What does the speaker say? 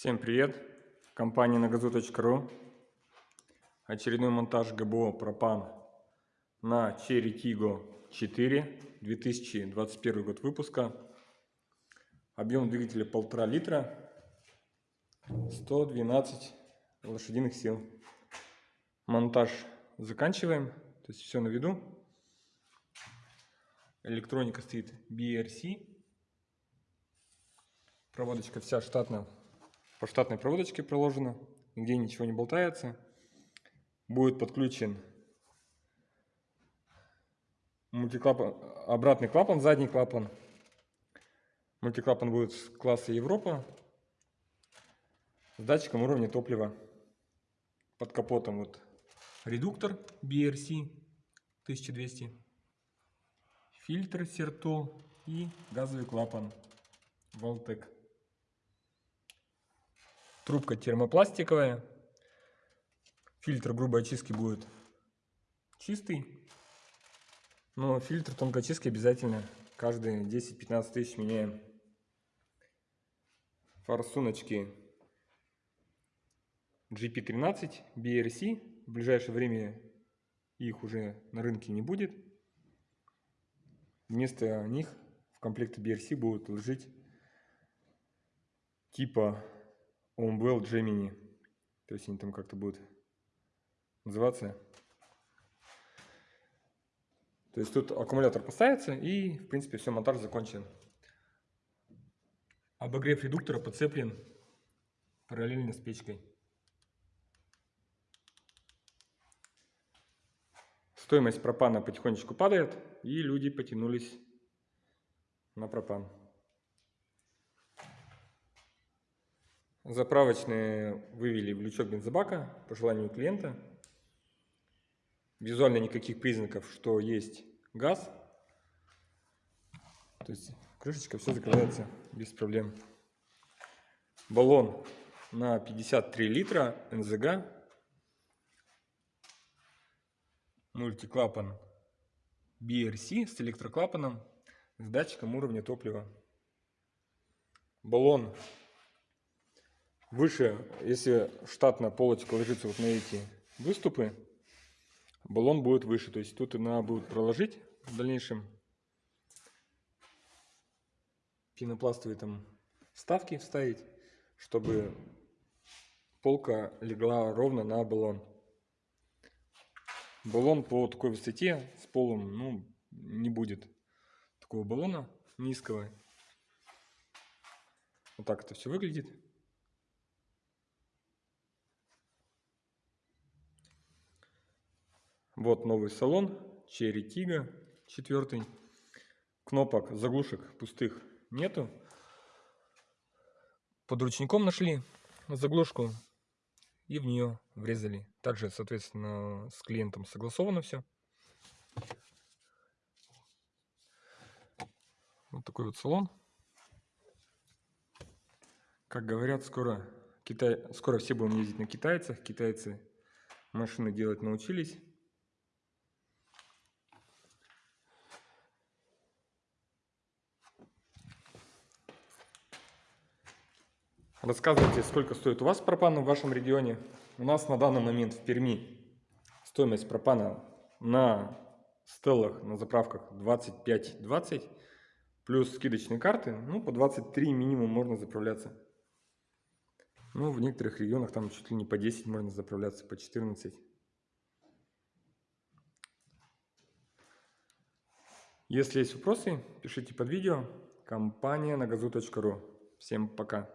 Всем привет! Компания нагазу.ру Очередной монтаж ГБО пропан на Cherry Tiggo 4 2021 год выпуска. Объем двигателя 1,5 литра, 112 лошадиных сил. Монтаж заканчиваем, то есть все на виду. Электроника стоит BRC. Проводочка вся штатная по штатной проводочке проложено, нигде ничего не болтается. Будет подключен мультиклапан, обратный клапан, задний клапан. Мультиклапан будет класса Европа с датчиком уровня топлива. Под капотом вот редуктор BRC 1200, фильтр Сертол и газовый клапан Voltec. Трубка термопластиковая. Фильтр грубой очистки будет чистый. Но фильтр тонкой очистки обязательно каждые 10-15 тысяч меняем. Форсуночки GP13 BRC. В ближайшее время их уже на рынке не будет. Вместо них в комплекте BRC будут лежать типа Umwell Gemini. То есть они там как-то будут называться. То есть тут аккумулятор поставится и, в принципе, все, монтаж закончен. Обогрев редуктора подцеплен параллельно с печкой. Стоимость пропана потихонечку падает, и люди потянулись на пропан. Заправочные вывели в лючок бензобака по желанию клиента. Визуально никаких признаков, что есть газ. То есть крышечка все закрывается без проблем. Баллон на 53 литра НЗГ. Мультиклапан BRC с электроклапаном с датчиком уровня топлива. Баллон выше, если штатно полочка ложится вот на эти выступы, баллон будет выше. То есть тут надо будет проложить в дальнейшем пенопластовые там вставки вставить, чтобы полка легла ровно на баллон. Баллон по такой высоте с полом ну, не будет такого баллона низкого. Вот так это все выглядит. Вот новый салон, Cherry Tiggo 4. Кнопок, заглушек пустых нету. Под ручником нашли заглушку и в нее врезали. Также, соответственно, с клиентом согласовано все. Вот такой вот салон. Как говорят, скоро, Китай, скоро все будем ездить на китайцах. Китайцы машины делать научились. Рассказывайте, сколько стоит у вас пропан в вашем регионе. У нас на данный момент в Перми стоимость пропана на стеллах, на заправках 25-20, плюс скидочные карты, ну по 23 минимум можно заправляться. Ну в некоторых регионах там чуть ли не по 10 можно заправляться, по 14. Если есть вопросы, пишите под видео. Компания на газу.ру. Всем пока.